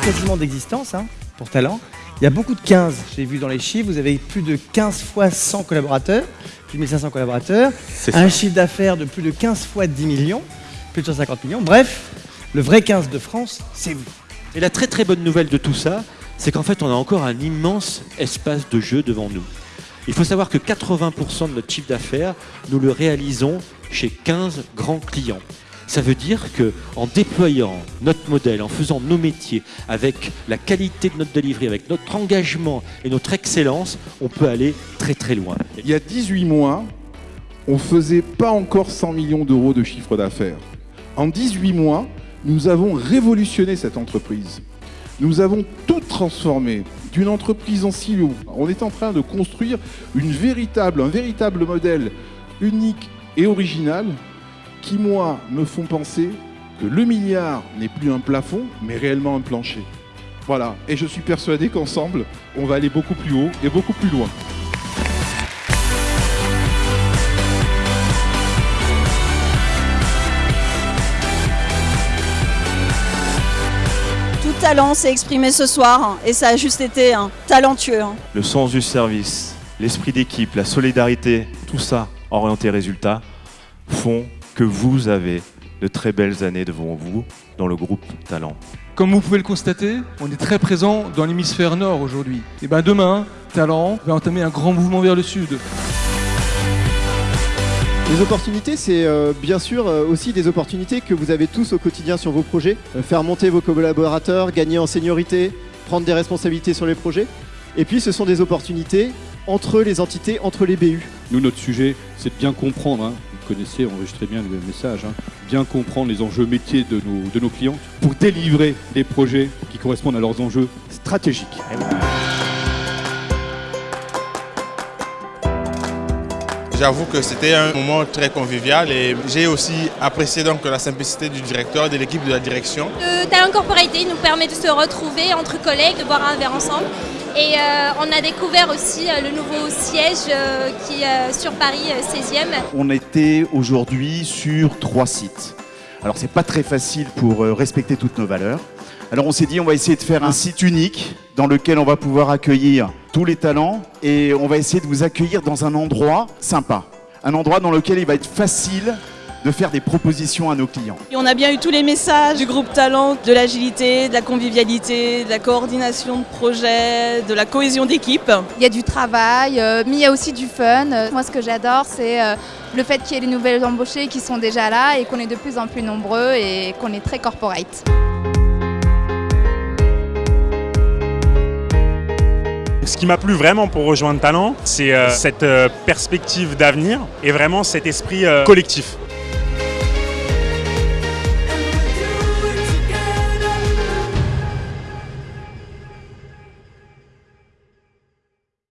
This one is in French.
quasiment d'existence hein, pour Talent. Il y a beaucoup de 15, j'ai vu dans les chiffres, vous avez plus de 15 fois 100 collaborateurs, plus de 1500 collaborateurs, un chiffre d'affaires de plus de 15 fois 10 millions, plus de 150 millions. Bref, le vrai 15 de France, c'est vous. Et la très très bonne nouvelle de tout ça, c'est qu'en fait on a encore un immense espace de jeu devant nous. Il faut savoir que 80% de notre chiffre d'affaires, nous le réalisons chez 15 grands clients. Ça veut dire que en déployant notre modèle, en faisant nos métiers, avec la qualité de notre delivery, avec notre engagement et notre excellence, on peut aller très très loin. Il y a 18 mois, on faisait pas encore 100 millions d'euros de chiffre d'affaires. En 18 mois, nous avons révolutionné cette entreprise. Nous avons tout transformé d'une entreprise en silo. On est en train de construire une véritable, un véritable modèle unique et original qui, moi, me font penser que le milliard n'est plus un plafond, mais réellement un plancher. Voilà, et je suis persuadé qu'ensemble, on va aller beaucoup plus haut et beaucoup plus loin. Tout talent s'est exprimé ce soir hein, et ça a juste été hein, talentueux. hein. Le sens du service, l'esprit d'équipe, la solidarité, tout ça orienté résultat font que vous avez de très belles années devant vous dans le groupe Talent. Comme vous pouvez le constater, on est très présent dans l'hémisphère nord aujourd'hui. Et ben demain, Talent va entamer un grand mouvement vers le sud. Les opportunités, c'est euh, bien sûr euh, aussi des opportunités que vous avez tous au quotidien sur vos projets. Euh, faire monter vos collaborateurs, gagner en seniorité, prendre des responsabilités sur les projets. Et puis ce sont des opportunités entre les entités, entre les BU. Nous, notre sujet, c'est de bien comprendre, hein, connaissez, enregistrez bien le message, hein, bien comprendre les enjeux métiers de nos, de nos clients pour délivrer des projets qui correspondent à leurs enjeux stratégiques. J'avoue que c'était un moment très convivial et j'ai aussi apprécié donc la simplicité du directeur et de l'équipe de la direction. Le Talent Corporate nous permet de se retrouver entre collègues, de boire un verre ensemble. Et euh, on a découvert aussi euh, le nouveau siège euh, qui est sur Paris 16e. On était aujourd'hui sur trois sites. Alors c'est pas très facile pour respecter toutes nos valeurs. Alors on s'est dit on va essayer de faire un site unique dans lequel on va pouvoir accueillir tous les talents et on va essayer de vous accueillir dans un endroit sympa. Un endroit dans lequel il va être facile de faire des propositions à nos clients. Et on a bien eu tous les messages du groupe Talent, de l'agilité, de la convivialité, de la coordination de projet, de la cohésion d'équipe. Il y a du travail, euh, mais il y a aussi du fun. Moi, ce que j'adore, c'est euh, le fait qu'il y ait les nouvelles embauchées qui sont déjà là et qu'on est de plus en plus nombreux et qu'on est très corporate. Ce qui m'a plu vraiment pour rejoindre Talent, c'est euh, cette perspective d'avenir et vraiment cet esprit collectif.